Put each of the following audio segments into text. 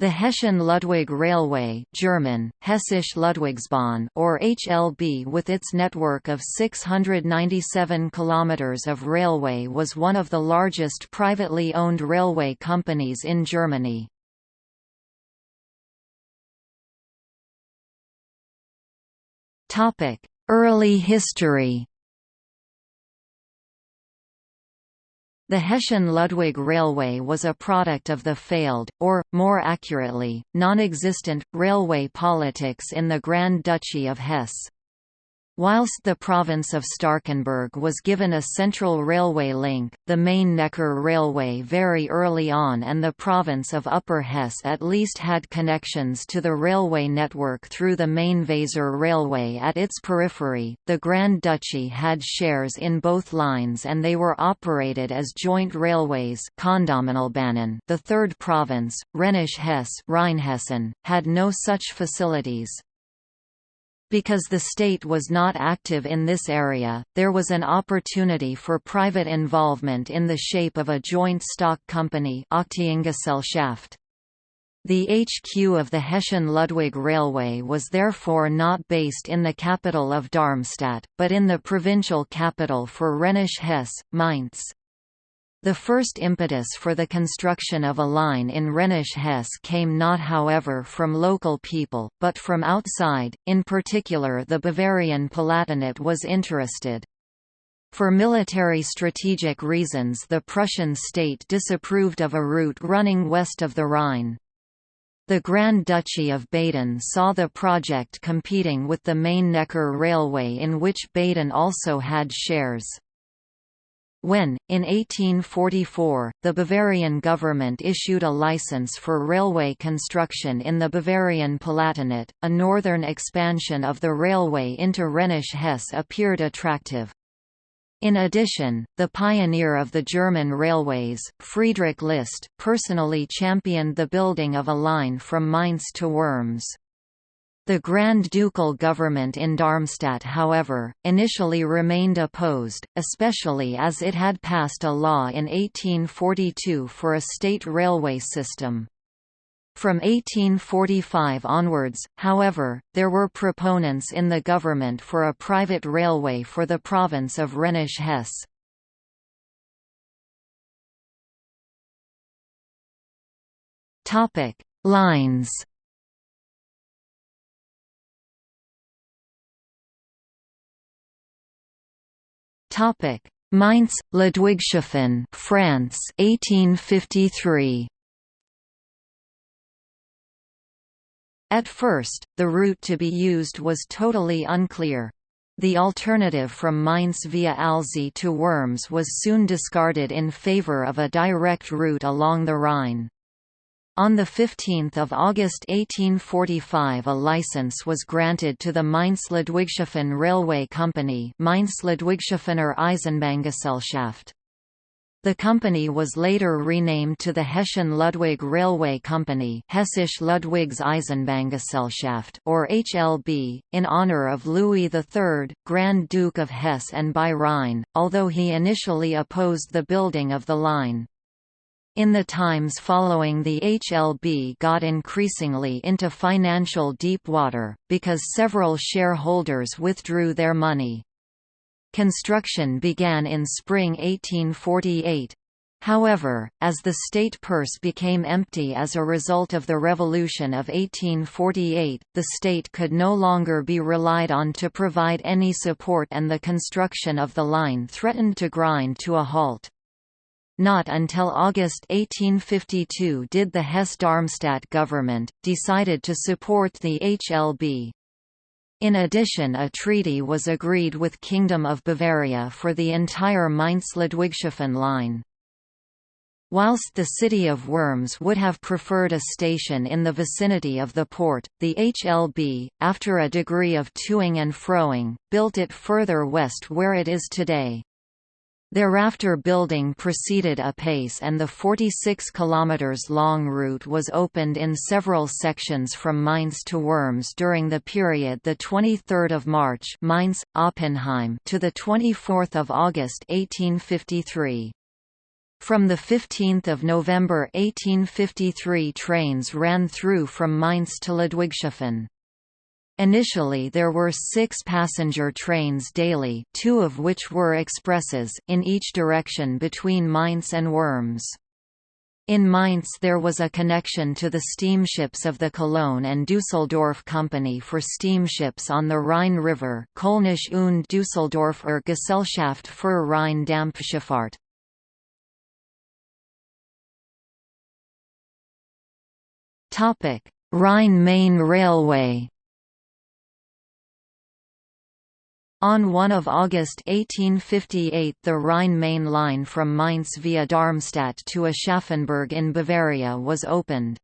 The Hessian-Ludwig Railway German, Hessische Ludwigsbahn or HLB with its network of 697 kilometers of railway was one of the largest privately owned railway companies in Germany. Early history The Hessian-Ludwig Railway was a product of the failed, or, more accurately, non-existent, railway politics in the Grand Duchy of Hesse. Whilst the province of Starkenburg was given a central railway link, the Main-Neckar Railway very early on and the province of Upper Hesse at least had connections to the railway network through the Main-Weser Railway at its periphery. The Grand Duchy had shares in both lines and they were operated as joint railways The third province, Rhenish Hesse had no such facilities. Because the state was not active in this area, there was an opportunity for private involvement in the shape of a joint stock company The HQ of the Hessian-Ludwig Railway was therefore not based in the capital of Darmstadt, but in the provincial capital for Rhenish Hesse, Mainz. The first impetus for the construction of a line in Rhenish Hesse came not however from local people, but from outside, in particular the Bavarian Palatinate was interested. For military strategic reasons the Prussian state disapproved of a route running west of the Rhine. The Grand Duchy of Baden saw the project competing with the Main-Neckar Railway in which Baden also had shares. When, in 1844, the Bavarian government issued a license for railway construction in the Bavarian Palatinate, a northern expansion of the railway into Rhenish Hesse appeared attractive. In addition, the pioneer of the German railways, Friedrich List, personally championed the building of a line from Mainz to Worms. The Grand Ducal government in Darmstadt however, initially remained opposed, especially as it had passed a law in 1842 for a state railway system. From 1845 onwards, however, there were proponents in the government for a private railway for the province of Rhenish Hesse. Lines Topic: Mainz, Ludwigshafen, France, 1853. At first, the route to be used was totally unclear. The alternative from Mainz via Alzey to Worms was soon discarded in favour of a direct route along the Rhine. On 15 August 1845 a license was granted to the Mainz-Ludwigshafen Railway Company Mainz-Ludwigshafener. The company was later renamed to the Hessian-Ludwig Railway Company Hessisch Ludwigs Eisenbahngesellschaft or HLB, in honor of Louis III, Grand Duke of Hesse and by Rhine, although he initially opposed the building of the line. In the times following the HLB got increasingly into financial deep water, because several shareholders withdrew their money. Construction began in spring 1848. However, as the state purse became empty as a result of the Revolution of 1848, the state could no longer be relied on to provide any support and the construction of the line threatened to grind to a halt. Not until August 1852 did the Hesse-Darmstadt government, decided to support the HLB. In addition a treaty was agreed with Kingdom of Bavaria for the entire Mainz-Ludwigshafen line. Whilst the city of Worms would have preferred a station in the vicinity of the port, the HLB, after a degree of toing and froing, built it further west where it is today. Thereafter building proceeded apace and the 46 km long route was opened in several sections from Mainz to Worms during the period the 23rd of March Mainz, Oppenheim to the 24th of August 1853. From 15 November 1853 trains ran through from Mainz to Ludwigshafen. Initially there were six passenger trains daily two of which were expresses in each direction between Mainz and Worms. In Mainz there was a connection to the steamships of the Cologne and Düsseldorf Company for steamships on the Rhine River Kölnisch und Düsseldorfer Gesellschaft für Rhein-Dampfschifffahrt. Rhine-Main Railway On 1 August 1858 the Rhine-Main line from Mainz via Darmstadt to Aschaffenburg in Bavaria was opened.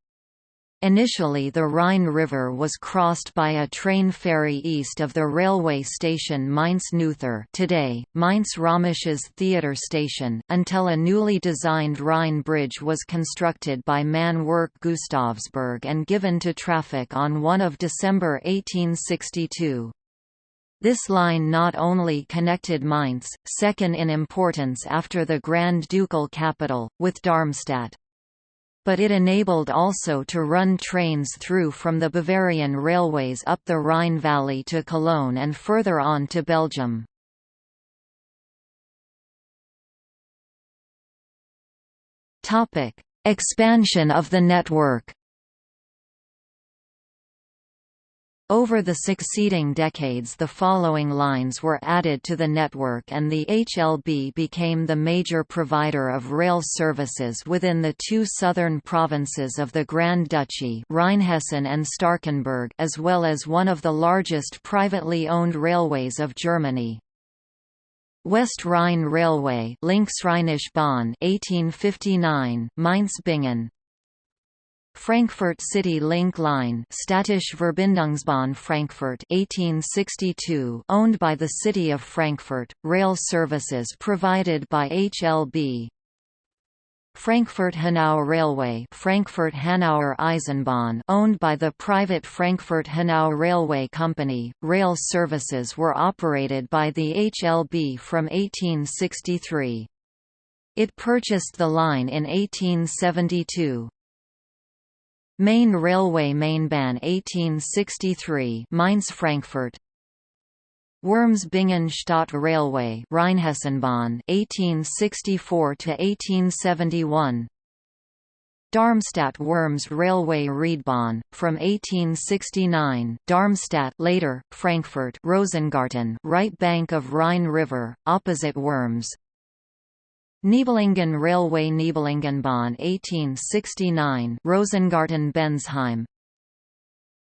Initially the Rhine River was crossed by a train ferry east of the railway station Mainz-Neutor today, Mainz-Römisches Theatre Station, until a newly designed Rhine Bridge was constructed by Man Work Gustavsburg and given to traffic on 1 of December 1862. This line not only connected Mainz, second in importance after the Grand Ducal capital, with Darmstadt but it enabled also to run trains through from the Bavarian railways up the Rhine Valley to Cologne and further on to Belgium. Expansion of the network Over the succeeding decades the following lines were added to the network and the HLB became the major provider of rail services within the two southern provinces of the Grand Duchy Rheinhessen and Starkenburg as well as one of the largest privately owned railways of Germany. West Rhine Railway Linksrheinische Bahn 1859 Mainz-Bingen Frankfurt City Link Line Städtische Verbindungsbahn Frankfurt 1862 owned by the City of Frankfurt, rail services provided by HLB Frankfurt-Hanau Railway Frankfurt-Hanauer Eisenbahn owned by the private Frankfurt-Hanau Railway Company, rail services were operated by the HLB from 1863. It purchased the line in 1872. Main Railway Mainbahn 1863 Mainz-Frankfurt Worms-Bingen Stadt Railway Rheinhessenbahn 1864 to 1871 Darmstadt-Worms Railway Riedbahn from 1869 Darmstadt later Frankfurt Rosengarten right bank of Rhine River opposite Worms Nibelungen Railway Nibelungenbahn 1869 Rosengarten Bensheim.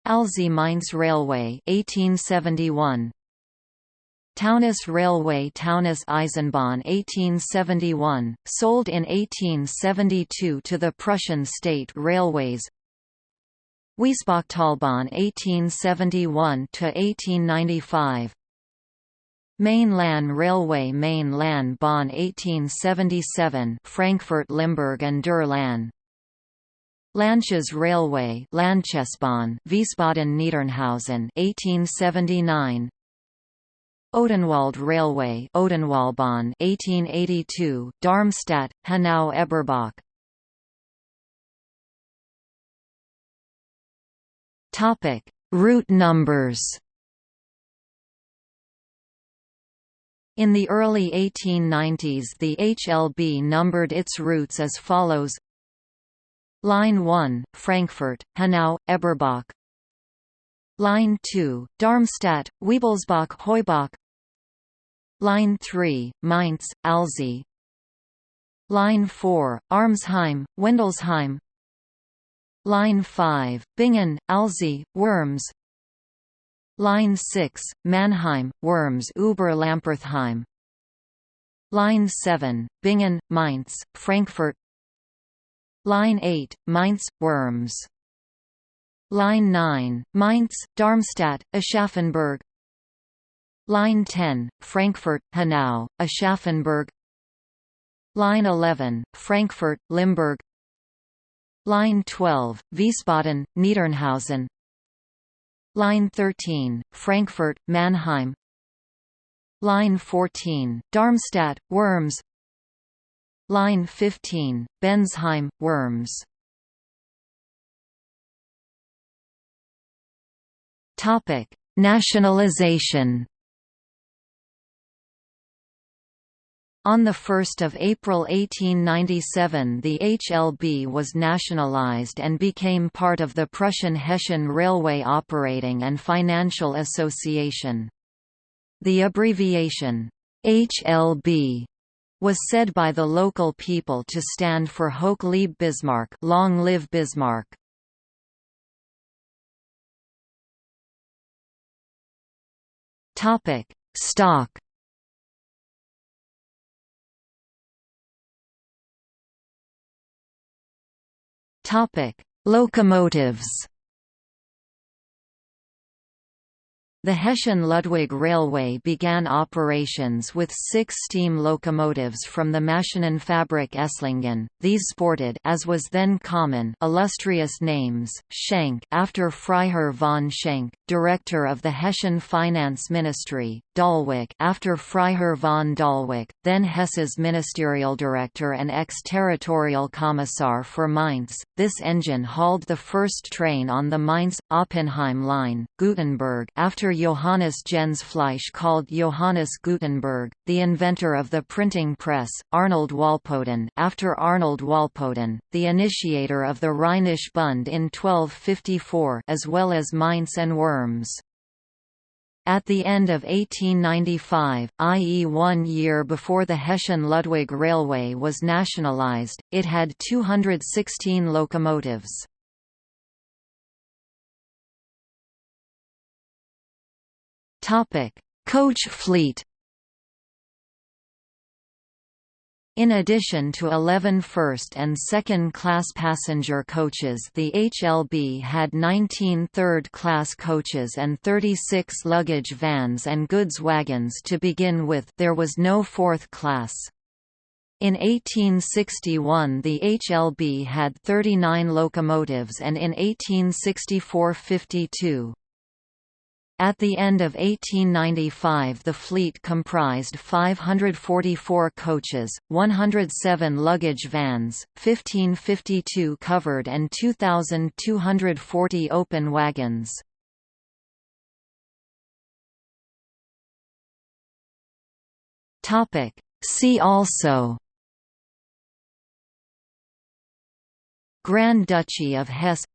Alzey Mainz Railway 1871 Taunus Railway Taunus Eisenbahn 1871, sold in 1872 to the Prussian State Railways. Wiesbachtalbahn 1871–1895 Main-Lahn Railway Main-Lahn Bahn 1877 Frankfurt Limburg and der Lahn Ländches Railway Ländchesbahn Wiesbaden Niedernhausen 1879 Odenwald Railway Odenwaldbahn 1882 Darmstadt Hanau Eberbach. Topic Route numbers In the early 1890s the HLB numbered its routes as follows. Line 1, Frankfurt, Hanau, Eberbach. Line 2, Darmstadt, Wiebelsbach Heubach. Line 3, Mainz, Alzey Line 4, Armsheim, Wendelsheim. Line 5, Bingen, Alzey, Worms Line 6, Mannheim, Worms Oberlampertheim Line 7, Bingen, Mainz, Frankfurt. Line 8, Mainz, Worms. Line 9, Mainz, Darmstadt, Aschaffenburg. Line 10, Frankfurt, Hanau, Aschaffenburg. Line 11, Frankfurt, Limburg. Line 12, Wiesbaden, Niedernhausen Line 13, Frankfurt, Mannheim Line 14, Darmstadt, Worms Line 15, Bensheim, Worms. Nationalization. On 1 April 1897 the HLB was nationalized and became part of the Prussian Hessian Railway Operating and Financial Association. The abbreviation, HLB, was said by the local people to stand for Hoch lieb Bismarck long live Bismarck. Stock Locomotives. The Hessian-Ludwig Railway began operations with six steam locomotives from the Maschinenfabrik Esslingen. These sported, as was then common, illustrious names: Schenk, after Freiherr von Schenk, director of the Hessian Finance Ministry; Dalwigk, after Freiherr von Dalwigk, then Hesse's ministerial director and ex-territorial commissar for Mainz. This engine hauled the first train on the Mainz-Oppenheim line. Gutenberg, after Johannes Gensfleisch called Johannes Gutenberg, the inventor of the printing press. Arnold Walpoden, after Arnold Walpoden, the initiator of the Rhenish Bund in 1254, as well as Mainz and Worms. At the end of 1895, i.e. one year before the Hessian-Ludwig Railway was nationalized, it had 216 locomotives. Coach fleet In addition to 11 first- and second-class passenger coaches the HLB had 19 third-class coaches and 36 luggage vans and goods wagons to begin with there was no fourth class. In 1861 the HLB had 39 locomotives and in 1864 52. At the end of 1895 the fleet comprised 544 coaches, 107 luggage vans, 1552 covered and 2,240 open wagons. See also Grand Duchy of Hesse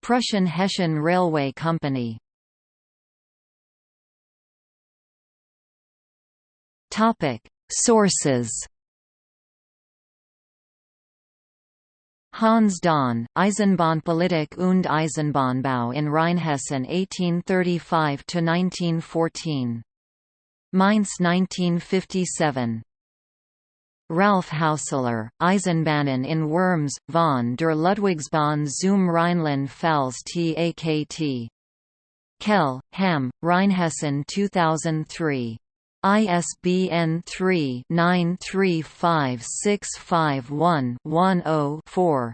Prussian Hessian Railway Company Sources. Hans Dahn, Eisenbahnpolitik und Eisenbahnbau in Rheinhessen 1835–1914. Mainz 1957. Ralph Hauseler, Eisenbahnen in Worms, von der Ludwigsbahn zum Rheinland-Pfalz TAKT. Kell, Ham, Rheinhessen 2003. ISBN 3-935651-10-4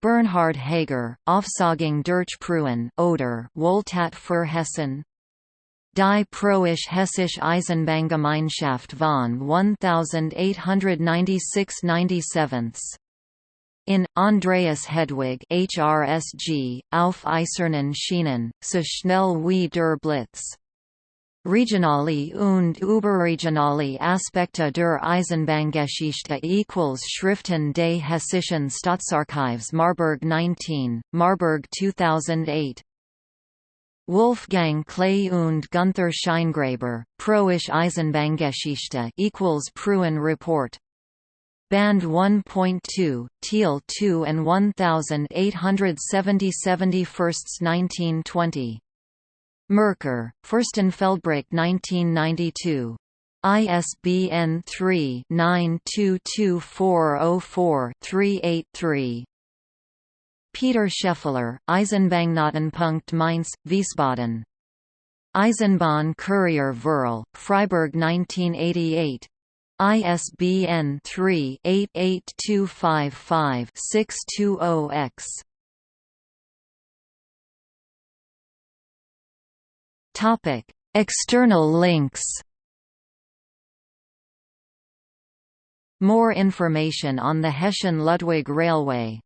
Bernhard Hager, Aufsagung durch Preußen oder Wohltat für Hessen. Die Preußisch-Hessische Eisenbahngemeinschaft von 1896-97 in Andreas Hedwig HRSG, auf Eisernen Schienen, so schnell wie der Blitz Regionale und überregionale Aspekte der Eisenbahngeschichte equals Schriften des Hessischen Staatsarchives Marburg 19, Marburg 2008 Wolfgang Klee und Gunther Scheingraber, Preußische Eisenbahngeschichte equals Preußen Report. Band 1.2, Teal 2 and 1870 1920 Merker, Fürstenfeldbruck 1992. ISBN 3-922404-383. Peter Scheffler, Eisenbahnknotenpunkt Mainz, Wiesbaden. Eisenbahn Courier Verl, Freiburg 1988. ISBN 3-88255-620-X. Topic: External links. More information on the Hessian-Ludwig Railway